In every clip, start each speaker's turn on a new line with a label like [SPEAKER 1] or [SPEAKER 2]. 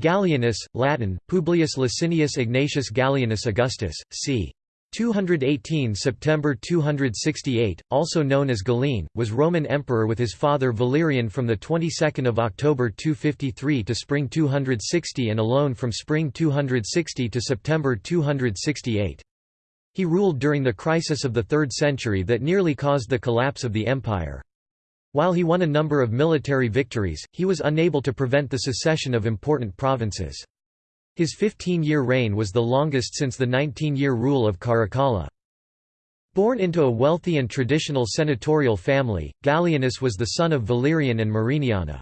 [SPEAKER 1] Gallienus, Latin, Publius Licinius Egnatius Gallienus Augustus, c. 218 September 268, also known as Gallene, was Roman emperor with his father Valerian from the 22nd of October 253 to spring 260 and alone from spring 260 to September 268. He ruled during the crisis of the 3rd century that nearly caused the collapse of the empire. While he won a number of military victories, he was unable to prevent the secession of important provinces. His 15-year reign was the longest since the 19-year rule of Caracalla. Born into a wealthy and traditional senatorial family, Gallienus was the son of Valerian and Mariniana.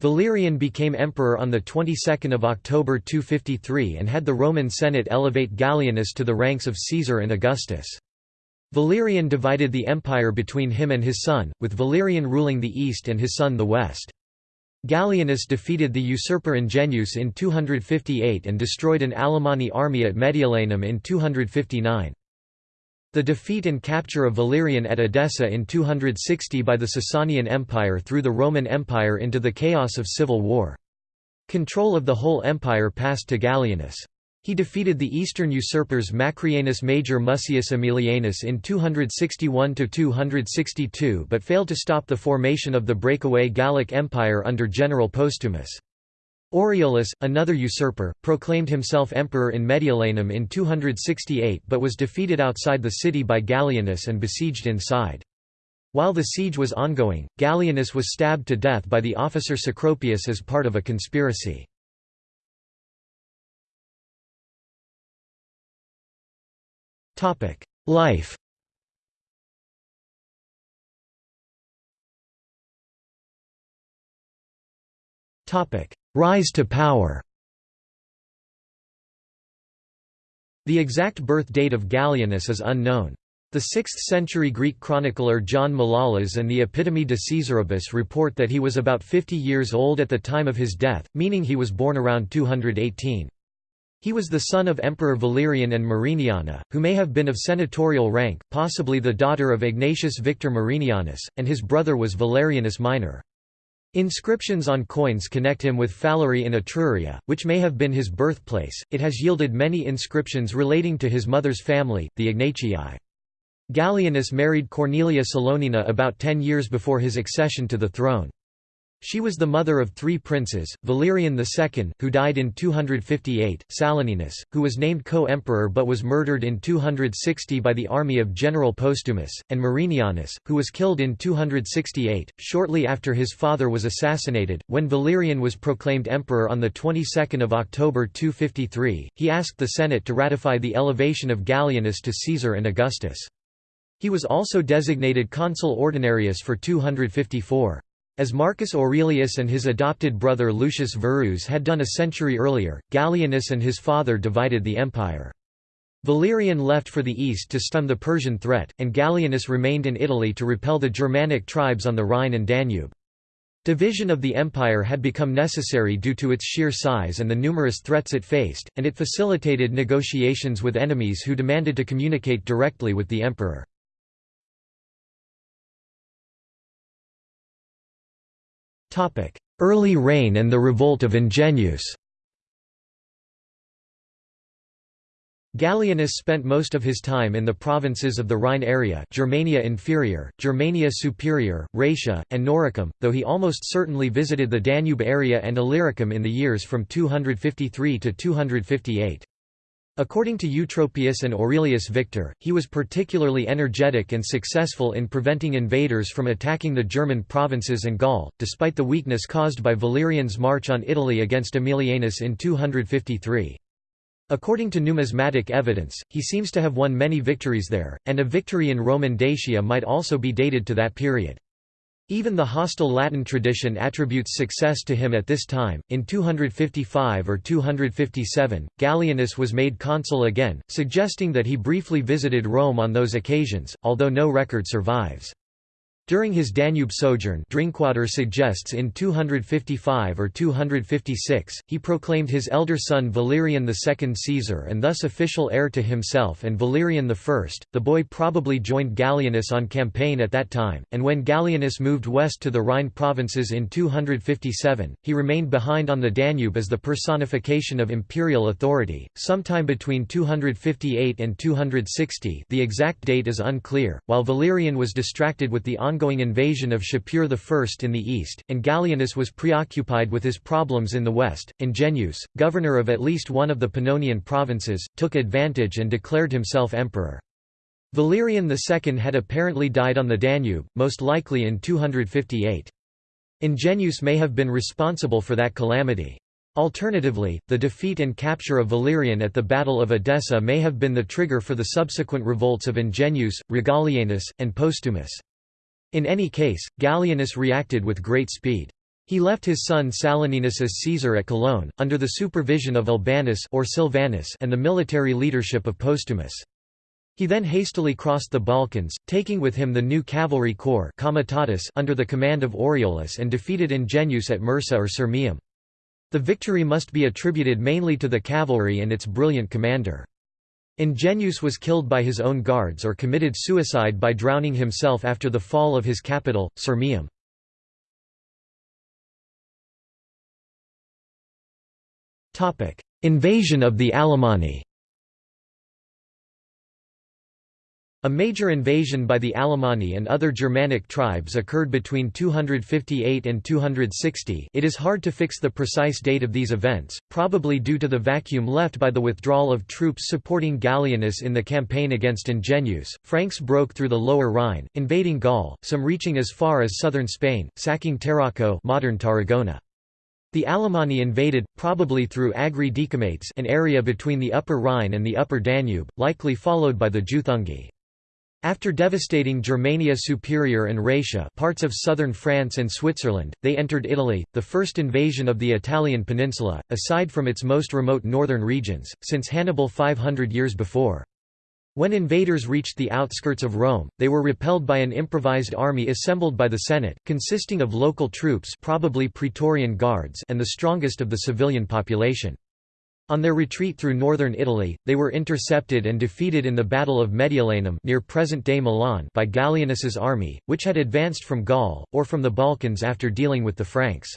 [SPEAKER 1] Valerian became emperor on the 22nd of October 253 and had the Roman Senate elevate Gallienus to the ranks of Caesar and Augustus. Valerian divided the empire between him and his son, with Valerian ruling the east and his son the west. Gallienus defeated the usurper Ingenuus in 258 and destroyed an Alemanni army at Mediolanum in 259. The defeat and capture of Valerian at Edessa in 260 by the Sasanian Empire threw the Roman Empire into the chaos of civil war. Control of the whole empire passed to Gallienus. He defeated the eastern usurpers Macrianus Major Mucius Aemilianus in 261–262 but failed to stop the formation of the breakaway Gallic Empire under General Postumus. Aureolus, another usurper, proclaimed himself emperor in Mediolanum in 268 but was defeated outside the city by Gallienus and besieged inside. While the siege was ongoing, Gallienus was stabbed to death by the officer Cecropius as part of a conspiracy. Life Topic: Rise to power The exact birth date of Gallienus is unknown. The 6th-century Greek chronicler John Malalas and the Epitome de Caesaribus report that he was about 50 years old at the time of his death, meaning he was born around 218. He was the son of Emperor Valerian and Mariniana, who may have been of senatorial rank, possibly the daughter of Egnatius Victor Marinianus, and his brother was Valerianus Minor. Inscriptions on coins connect him with Falerii in Etruria, which may have been his birthplace. It has yielded many inscriptions relating to his mother's family, the Egnatii. Gallienus married Cornelia Salonina about ten years before his accession to the throne. She was the mother of three princes, Valerian II, who died in 258, Saloninus, who was named co-emperor but was murdered in 260 by the army of General Postumus, and Marinianus, who was killed in 268, shortly after his father was assassinated. When Valerian was proclaimed emperor on the 22nd of October 253, he asked the Senate to ratify the elevation of Gallienus to Caesar and Augustus. He was also designated consul ordinarius for 254. As Marcus Aurelius and his adopted brother Lucius Verus had done a century earlier, Gallienus and his father divided the empire. Valerian left for the east to stun the Persian threat, and Gallienus remained in Italy to repel the Germanic tribes on the Rhine and Danube. Division of the empire had become necessary due to its sheer size and the numerous threats it faced, and it facilitated negotiations with enemies who demanded to communicate directly with the emperor. Early reign and the revolt of Ingenuus Gallienus spent most of his time in the provinces of the Rhine area Germania Inferior, Germania Superior, Raetia, and Noricum, though he almost certainly visited the Danube area and Illyricum in the years from 253 to 258. According to Eutropius and Aurelius Victor, he was particularly energetic and successful in preventing invaders from attacking the German provinces and Gaul, despite the weakness caused by Valerian's march on Italy against Aemilianus in 253. According to numismatic evidence, he seems to have won many victories there, and a victory in Roman Dacia might also be dated to that period. Even the hostile Latin tradition attributes success to him at this time. In 255 or 257, Gallienus was made consul again, suggesting that he briefly visited Rome on those occasions, although no record survives. During his Danube sojourn Drinkwater suggests in 255 or 256, he proclaimed his elder son Valerian II Caesar and thus official heir to himself and Valerian I. The boy probably joined Gallienus on campaign at that time, and when Gallienus moved west to the Rhine provinces in 257, he remained behind on the Danube as the personification of imperial authority. Sometime between 258 and 260 the exact date is unclear, while Valerian was distracted with the ongoing ongoing invasion of Shapur I in the east, and Gallienus was preoccupied with his problems in the west. Ingenuus, governor of at least one of the Pannonian provinces, took advantage and declared himself emperor. Valerian II had apparently died on the Danube, most likely in 258. Ingenuus may have been responsible for that calamity. Alternatively, the defeat and capture of Valerian at the Battle of Edessa may have been the trigger for the subsequent revolts of Ingenuus, Regalianus, and Postumus. In any case, Gallienus reacted with great speed. He left his son Saloninus as Caesar at Cologne, under the supervision of Albanus or Silvanus and the military leadership of Postumus. He then hastily crossed the Balkans, taking with him the new cavalry corps comitatus under the command of Aureolus and defeated Ingenuus at Mursa or Sirmium. The victory must be attributed mainly to the cavalry and its brilliant commander. Ingenuus was killed by his own guards or committed suicide by drowning himself after the fall of his capital, Sirmium. Invasion of the Alemanni A major invasion by the Alemanni and other Germanic tribes occurred between 258 and 260 it is hard to fix the precise date of these events, probably due to the vacuum left by the withdrawal of troops supporting Gallienus in the campaign against Ingenuus. Franks broke through the lower Rhine, invading Gaul, some reaching as far as southern Spain, sacking Tarraco modern Tarragona. The Alemanni invaded, probably through Agri Decumates an area between the Upper Rhine and the Upper Danube, likely followed by the Juthungi. After devastating Germania Superior and Raetia parts of southern France and Switzerland, they entered Italy, the first invasion of the Italian peninsula, aside from its most remote northern regions, since Hannibal 500 years before. When invaders reached the outskirts of Rome, they were repelled by an improvised army assembled by the Senate, consisting of local troops probably Praetorian guards and the strongest of the civilian population. On their retreat through northern Italy, they were intercepted and defeated in the Battle of Mediolanum near present-day Milan by Gallienus's army, which had advanced from Gaul, or from the Balkans after dealing with the Franks.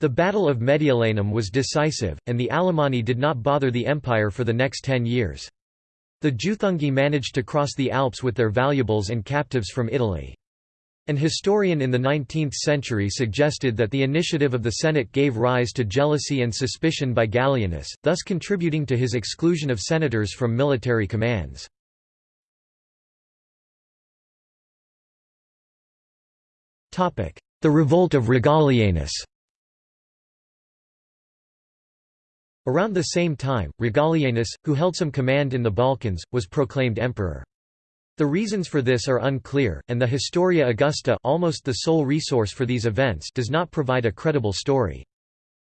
[SPEAKER 1] The Battle of Mediolanum was decisive, and the Alemanni did not bother the empire for the next ten years. The Juthungi managed to cross the Alps with their valuables and captives from Italy. An historian in the 19th century suggested that the initiative of the Senate gave rise to jealousy and suspicion by Gallienus, thus contributing to his exclusion of senators from military commands. The revolt of Regalianus Around the same time, Regalianus, who held some command in the Balkans, was proclaimed emperor. The reasons for this are unclear, and the Historia Augusta almost the sole resource for these events does not provide a credible story.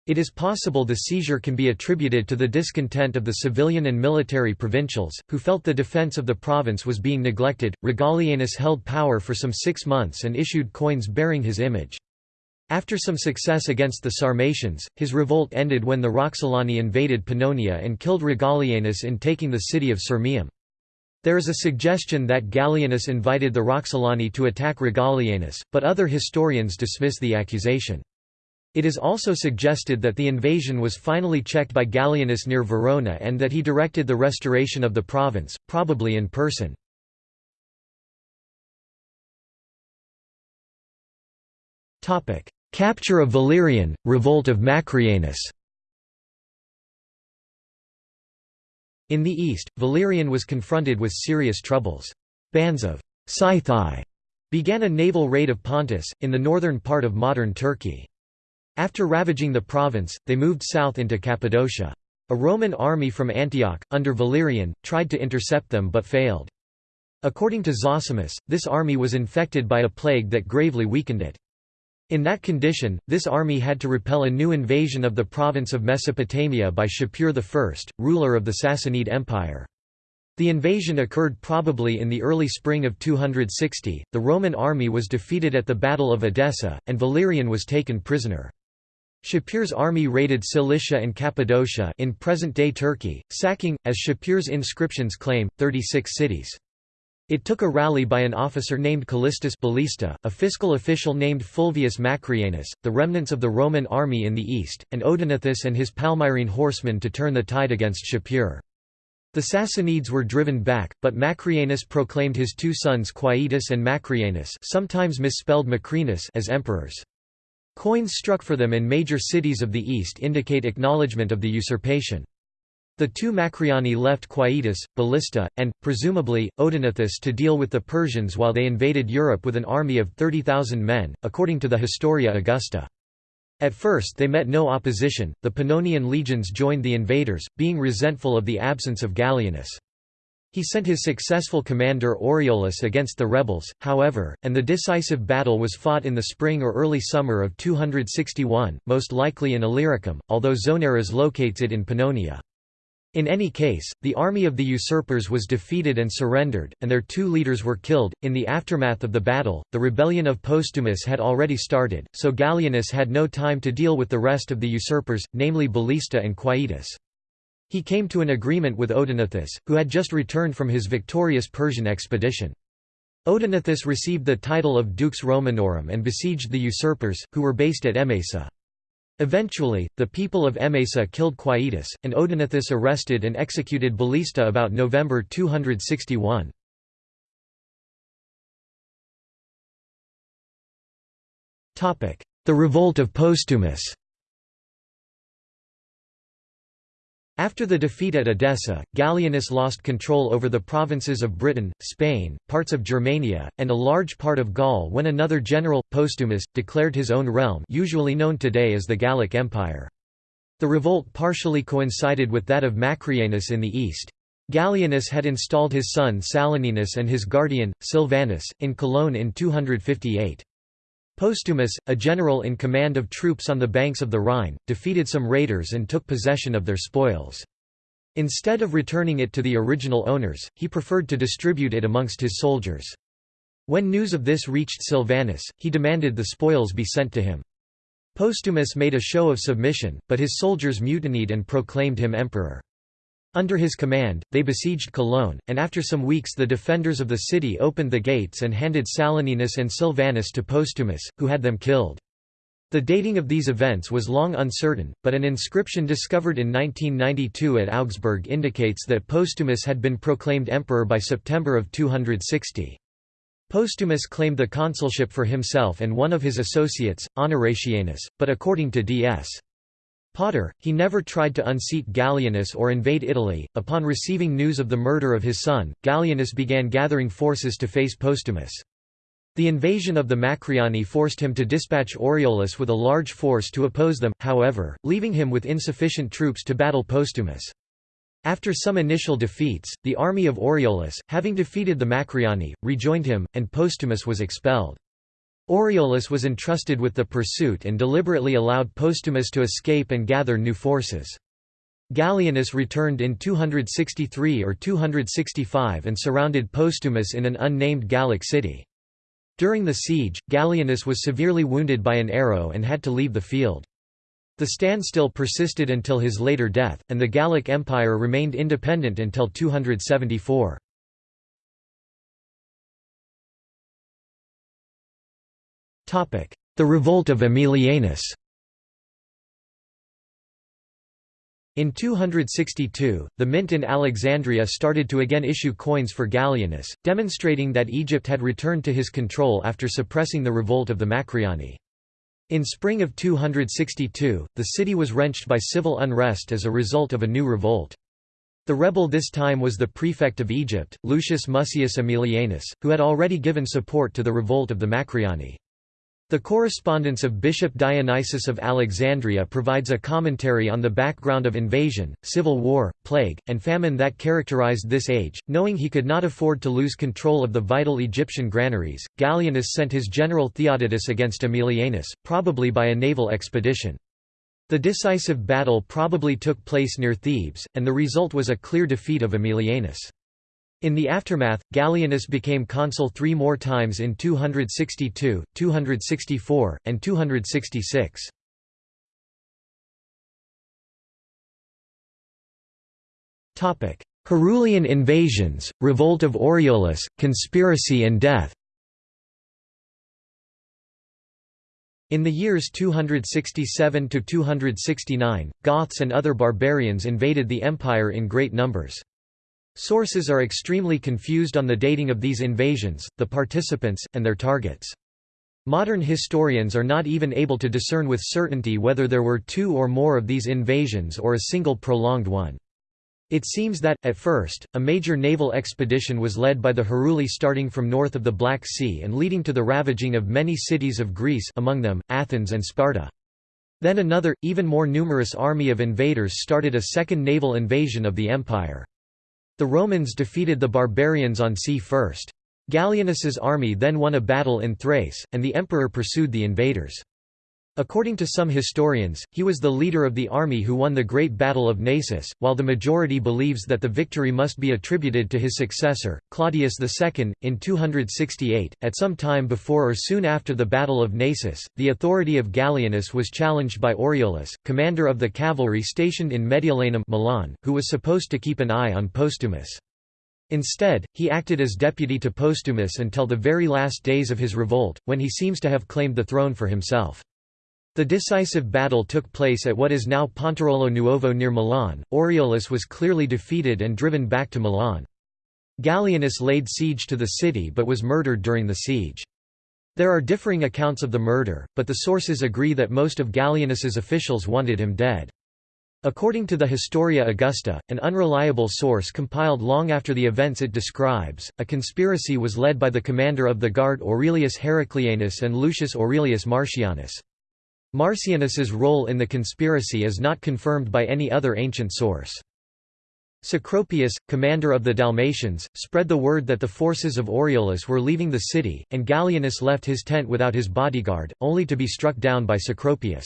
[SPEAKER 1] It is possible the seizure can be attributed to the discontent of the civilian and military provincials, who felt the defense of the province was being neglected. Regalianus held power for some six months and issued coins bearing his image. After some success against the Sarmatians, his revolt ended when the Roxolani invaded Pannonia and killed Regalianus in taking the city of Sirmium. There is a suggestion that Gallienus invited the Roxolani to attack Regalianus, but other historians dismiss the accusation. It is also suggested that the invasion was finally checked by Gallienus near Verona and that he directed the restoration of the province, probably in person. Capture of Valerian, revolt of Macrianus In the east, Valerian was confronted with serious troubles. Bands of Scythii began a naval raid of Pontus, in the northern part of modern Turkey. After ravaging the province, they moved south into Cappadocia. A Roman army from Antioch, under Valerian, tried to intercept them but failed. According to Zosimus, this army was infected by a plague that gravely weakened it. In that condition, this army had to repel a new invasion of the province of Mesopotamia by Shapur I, ruler of the Sassanid Empire. The invasion occurred probably in the early spring of 260. The Roman army was defeated at the Battle of Edessa, and Valerian was taken prisoner. Shapur's army raided Cilicia and Cappadocia in present-day Turkey, sacking, as Shapur's inscriptions claim, 36 cities. It took a rally by an officer named Callistus Ballista, a fiscal official named Fulvius Macrianus, the remnants of the Roman army in the east, and Odenathus and his Palmyrene horsemen to turn the tide against Shapur. The Sassanids were driven back, but Macrianus proclaimed his two sons Quietus and Macrianus sometimes misspelled Macrinus as emperors. Coins struck for them in major cities of the east indicate acknowledgement of the usurpation. The two Macriani left Quietus, Ballista, and, presumably, Odenathus to deal with the Persians while they invaded Europe with an army of 30,000 men, according to the Historia Augusta. At first they met no opposition, the Pannonian legions joined the invaders, being resentful of the absence of Gallienus. He sent his successful commander Aureolus against the rebels, however, and the decisive battle was fought in the spring or early summer of 261, most likely in Illyricum, although Zonaras locates it in Pannonia. In any case, the army of the usurpers was defeated and surrendered, and their two leaders were killed. In the aftermath of the battle, the rebellion of Postumus had already started, so Gallienus had no time to deal with the rest of the usurpers, namely Ballista and Quietus. He came to an agreement with Odenathus, who had just returned from his victorious Persian expedition. Odenathus received the title of Dux Romanorum and besieged the usurpers, who were based at Emesa. Eventually, the people of Emesa killed Quietus, and Odenathus arrested and executed Ballista about November 261. The revolt of Postumus After the defeat at Edessa, Gallienus lost control over the provinces of Britain, Spain, parts of Germania, and a large part of Gaul when another general, Postumus, declared his own realm usually known today as the Gallic Empire. The revolt partially coincided with that of Macrianus in the east. Gallienus had installed his son Saloninus and his guardian, Silvanus, in Cologne in 258. Postumus, a general in command of troops on the banks of the Rhine, defeated some raiders and took possession of their spoils. Instead of returning it to the original owners, he preferred to distribute it amongst his soldiers. When news of this reached Silvanus, he demanded the spoils be sent to him. Postumus made a show of submission, but his soldiers mutinied and proclaimed him emperor. Under his command, they besieged Cologne, and after some weeks the defenders of the city opened the gates and handed Saloninus and Silvanus to Postumus, who had them killed. The dating of these events was long uncertain, but an inscription discovered in 1992 at Augsburg indicates that Postumus had been proclaimed emperor by September of 260. Postumus claimed the consulship for himself and one of his associates, Honoratianus, but according to D.S. Potter, he never tried to unseat Gallienus or invade Italy. Upon receiving news of the murder of his son, Gallienus began gathering forces to face Postumus. The invasion of the Macriani forced him to dispatch Aureolus with a large force to oppose them, however, leaving him with insufficient troops to battle Postumus. After some initial defeats, the army of Aureolus, having defeated the Macriani, rejoined him, and Postumus was expelled. Aureolus was entrusted with the pursuit and deliberately allowed Postumus to escape and gather new forces. Gallienus returned in 263 or 265 and surrounded Postumus in an unnamed Gallic city. During the siege, Gallienus was severely wounded by an arrow and had to leave the field. The standstill persisted until his later death, and the Gallic Empire remained independent until 274. The revolt of Aemilianus In 262, the mint in Alexandria started to again issue coins for Gallienus, demonstrating that Egypt had returned to his control after suppressing the revolt of the Macriani. In spring of 262, the city was wrenched by civil unrest as a result of a new revolt. The rebel this time was the prefect of Egypt, Lucius Mucius Aemilianus, who had already given support to the revolt of the Macriani. The correspondence of Bishop Dionysius of Alexandria provides a commentary on the background of invasion, civil war, plague, and famine that characterized this age. Knowing he could not afford to lose control of the vital Egyptian granaries, Gallienus sent his general Theodotus against Aemilianus, probably by a naval expedition. The decisive battle probably took place near Thebes, and the result was a clear defeat of Aemilianus. In the aftermath, Gallienus became consul three more times in 262, 264, and 266. Herulian invasions, revolt of Aureolus, conspiracy and death In the years 267–269, Goths and other barbarians invaded the empire in great numbers. Sources are extremely confused on the dating of these invasions, the participants, and their targets. Modern historians are not even able to discern with certainty whether there were two or more of these invasions or a single prolonged one. It seems that, at first, a major naval expedition was led by the Heruli starting from north of the Black Sea and leading to the ravaging of many cities of Greece among them, Athens and Sparta. Then another, even more numerous army of invaders started a second naval invasion of the empire. The Romans defeated the barbarians on sea first. Gallienus's army then won a battle in Thrace, and the emperor pursued the invaders. According to some historians, he was the leader of the army who won the Great Battle of Naissus, while the majority believes that the victory must be attributed to his successor, Claudius II. In 268, at some time before or soon after the Battle of Naissus, the authority of Gallienus was challenged by Aureolus, commander of the cavalry stationed in Mediolanum Milan, who was supposed to keep an eye on Postumus. Instead, he acted as deputy to Postumus until the very last days of his revolt, when he seems to have claimed the throne for himself. The decisive battle took place at what is now Pontirolo Nuovo near Milan. Aureolus was clearly defeated and driven back to Milan. Gallienus laid siege to the city but was murdered during the siege. There are differing accounts of the murder, but the sources agree that most of Gallienus's officials wanted him dead. According to the Historia Augusta, an unreliable source compiled long after the events it describes, a conspiracy was led by the commander of the guard Aurelius Heraclianus and Lucius Aurelius Marcianus. Marcianus's role in the conspiracy is not confirmed by any other ancient source. Cecropius, commander of the Dalmatians, spread the word that the forces of Aureolus were leaving the city, and Gallienus left his tent without his bodyguard, only to be struck down by Cecropius.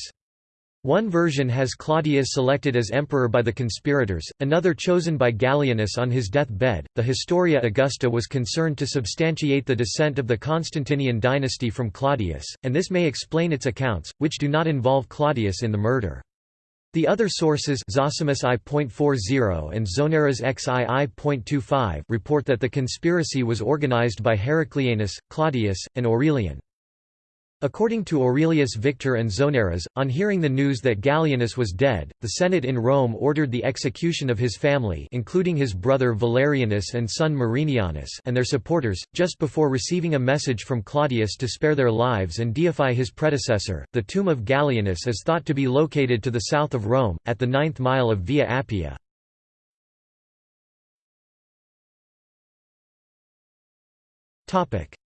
[SPEAKER 1] One version has Claudius selected as emperor by the conspirators, another chosen by Gallienus on his death-bed. The Historia Augusta was concerned to substantiate the descent of the Constantinian dynasty from Claudius, and this may explain its accounts, which do not involve Claudius in the murder. The other sources Zosimus I.40 and Zonaras XII.25 report that the conspiracy was organized by Heraclianus, Claudius, and Aurelian. According to Aurelius Victor and Zonaras, on hearing the news that Gallienus was dead, the Senate in Rome ordered the execution of his family including his brother Valerianus and son Marinianus and their supporters, just before receiving a message from Claudius to spare their lives and deify his predecessor. The tomb of Gallienus is thought to be located to the south of Rome, at the ninth mile of Via Appia.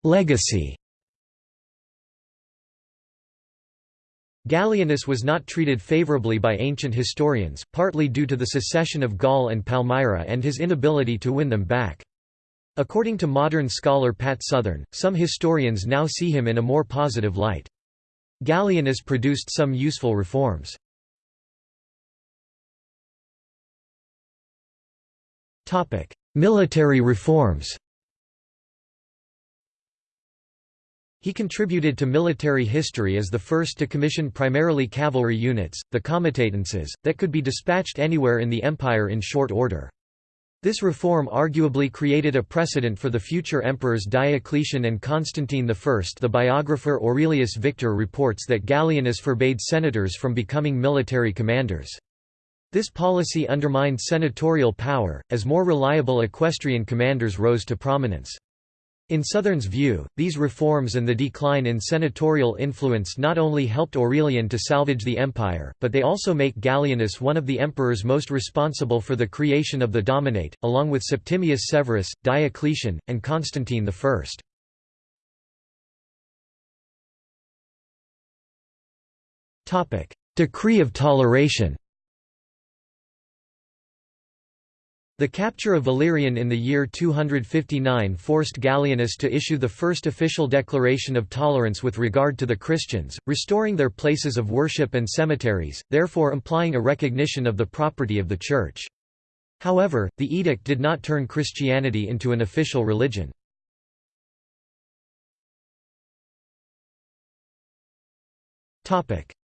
[SPEAKER 1] Legacy Gallienus was not treated favourably by ancient historians, partly due to the secession of Gaul and Palmyra and his inability to win them back. According to modern scholar Pat Southern, some historians now see him in a more positive light. Gallienus produced some useful reforms. Military reforms He contributed to military history as the first to commission primarily cavalry units, the comitatenses, that could be dispatched anywhere in the empire in short order. This reform arguably created a precedent for the future emperors Diocletian and Constantine I. The biographer Aurelius Victor reports that Gallienus forbade senators from becoming military commanders. This policy undermined senatorial power, as more reliable equestrian commanders rose to prominence. In Southern's view, these reforms and the decline in senatorial influence not only helped Aurelian to salvage the empire, but they also make Gallienus one of the emperors most responsible for the creation of the Dominate, along with Septimius Severus, Diocletian, and Constantine I. Decree of toleration The capture of Valerian in the year 259 forced Gallienus to issue the first official declaration of tolerance with regard to the Christians, restoring their places of worship and cemeteries, therefore implying a recognition of the property of the Church. However, the edict did not turn Christianity into an official religion.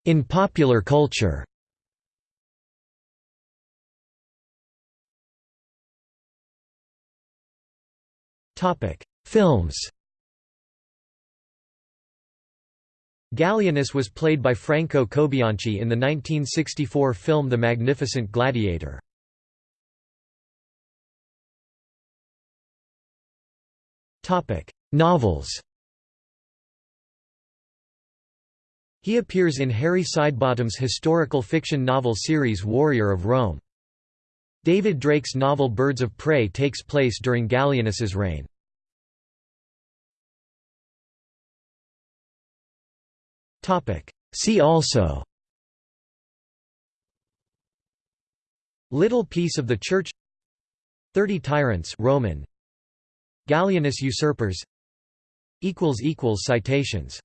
[SPEAKER 1] In popular culture Films Gallienus was played by Franco Cobianchi in the 1964 film The Magnificent Gladiator. Novels He appears in Harry Sidebottom's historical fiction novel series Warrior of Rome. David Drake's novel Birds of Prey takes place during Gallienus's reign. See also. Little Peace of the Church. Thirty Tyrants Roman. Gallienus usurpers. Citations